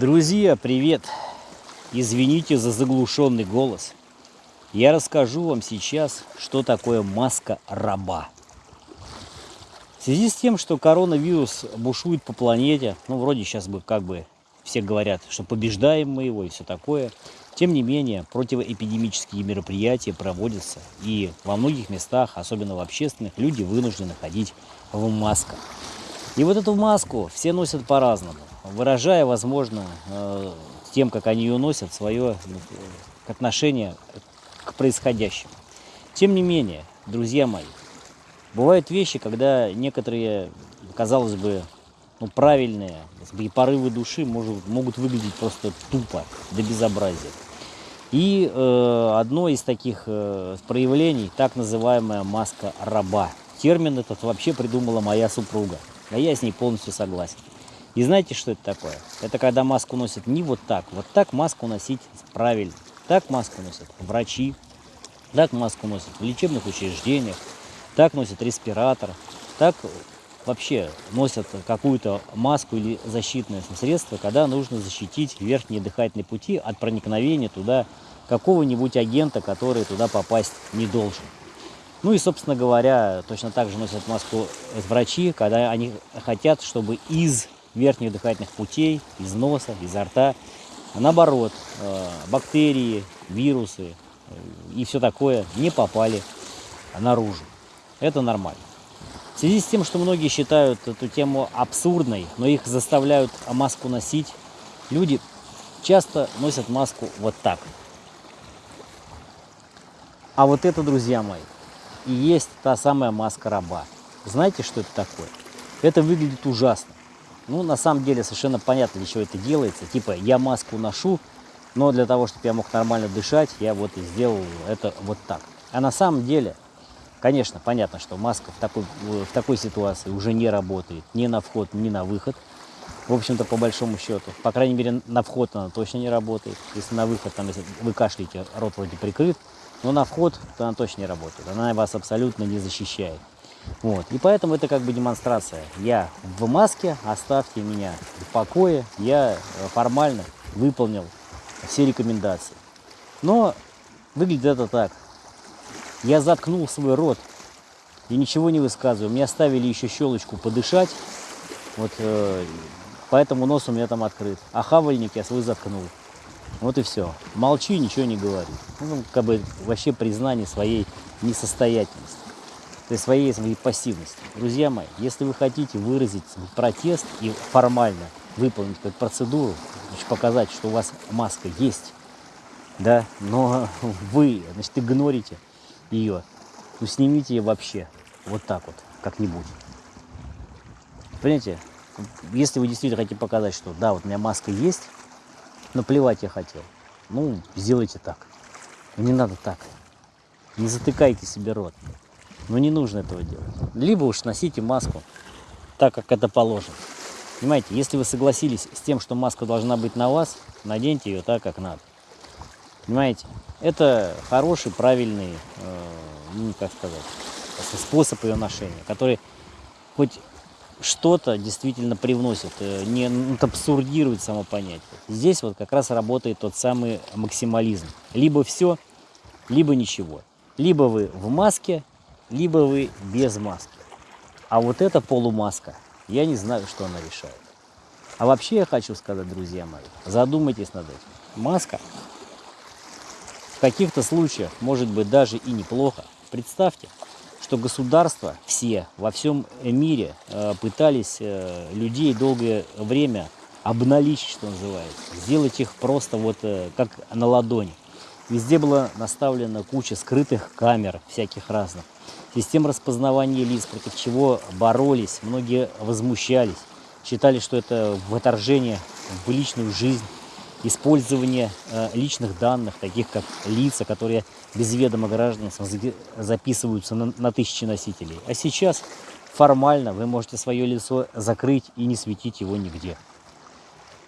Друзья, привет! Извините за заглушенный голос. Я расскажу вам сейчас, что такое маска раба. В связи с тем, что коронавирус бушует по планете, ну, вроде сейчас бы как бы все говорят, что побеждаем мы его и все такое. Тем не менее, противоэпидемические мероприятия проводятся, и во многих местах, особенно в общественных, люди вынуждены ходить в масках. И вот эту маску все носят по-разному, выражая, возможно, э, тем, как они ее носят, свое ну, отношение к происходящему. Тем не менее, друзья мои, бывают вещи, когда некоторые, казалось бы, ну, правильные и порывы души может, могут выглядеть просто тупо, до безобразия. И э, одно из таких э, проявлений, так называемая маска раба. Термин этот вообще придумала моя супруга, а я с ней полностью согласен. И знаете, что это такое? Это когда маску носят не вот так. Вот так маску носить правильно. Так маску носят врачи, так маску носят в лечебных учреждениях, так носят респиратор, так вообще носят какую-то маску или защитное средство, когда нужно защитить верхние дыхательные пути от проникновения туда какого-нибудь агента, который туда попасть не должен. Ну и, собственно говоря, точно так же носят маску врачи, когда они хотят, чтобы из верхних дыхательных путей, из носа, изо рта, наоборот, э, бактерии, вирусы э, и все такое не попали наружу. Это нормально. В связи с тем, что многие считают эту тему абсурдной, но их заставляют маску носить, люди часто носят маску вот так. А вот это, друзья мои, и есть та самая маска раба. Знаете, что это такое? Это выглядит ужасно. Ну, на самом деле, совершенно понятно, для чего это делается. Типа, я маску ношу, но для того, чтобы я мог нормально дышать, я вот и сделал это вот так. А на самом деле, Конечно, понятно, что маска в такой, в такой ситуации уже не работает ни на вход, ни на выход. В общем-то, по большому счету. По крайней мере, на вход она точно не работает. Если на выход, там, если вы кашляете, рот вроде прикрыт, но на вход то она точно не работает. Она вас абсолютно не защищает. Вот. И поэтому это как бы демонстрация. Я в маске, оставьте меня в покое. Я э, формально выполнил все рекомендации. Но выглядит это так. Я заткнул свой рот и ничего не высказываю. Мне оставили еще щелочку подышать. Вот э, поэтому нос у меня там открыт. А хавальник я свой заткнул. Вот и все. Молчи, ничего не говори. Ну, как бы вообще признание своей несостоятельности. То своей, своей пассивности. Друзья мои, если вы хотите выразить протест и формально выполнить какую-то процедуру, значит, показать, что у вас маска есть, да, но вы, значит, игнорите ее, ну снимите ее вообще вот так вот, как-нибудь. Понимаете, если вы действительно хотите показать, что да, вот у меня маска есть, но плевать я хотел, ну, сделайте так. Не надо так. Не затыкайте себе рот. Ну, не нужно этого делать. Либо уж носите маску так, как это положено. Понимаете, если вы согласились с тем, что маска должна быть на вас, наденьте ее так, как надо. Понимаете? Это хороший, правильный, э, ну, как сказать, способ ее ношения, который хоть что-то действительно привносит, э, не ну, абсурдирует само понятие. Здесь вот как раз работает тот самый максимализм. Либо все, либо ничего. Либо вы в маске, либо вы без маски. А вот эта полумаска, я не знаю, что она решает. А вообще я хочу сказать, друзья мои, задумайтесь над этим. Маска в каких-то случаях может быть даже и неплохо. Представьте, что государства все во всем мире э, пытались э, людей долгое время обналичить, что называется, сделать их просто вот э, как на ладони. Везде была наставлена куча скрытых камер всяких разных, систем распознавания лиц, против чего боролись, многие возмущались, считали, что это вторжение в личную жизнь использование э, личных данных, таких как лица, которые без ведома граждан записываются на, на тысячи носителей. А сейчас формально вы можете свое лицо закрыть и не светить его нигде.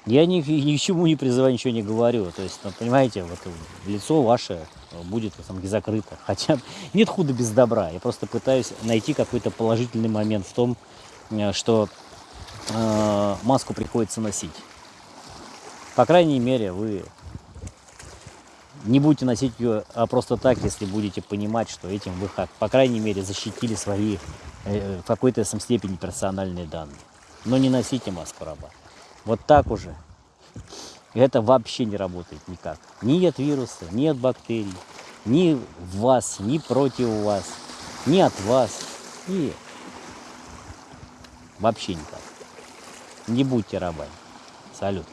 Я ни, ни к чему не призываю, ничего не говорю. То есть, ну, понимаете, вот лицо ваше будет там, закрыто. Хотя нет худа без добра. Я просто пытаюсь найти какой-то положительный момент в том, э, что э, маску приходится носить. По крайней мере, вы не будете носить ее а просто так, если будете понимать, что этим вы, по крайней мере, защитили свои э, в какой-то степени персональные данные. Но не носите маску раба. Вот так уже это вообще не работает никак. Ни от вируса, ни от бактерий, ни в вас, ни против вас, ни от вас. И вообще никак. Не будьте рабами. Салют.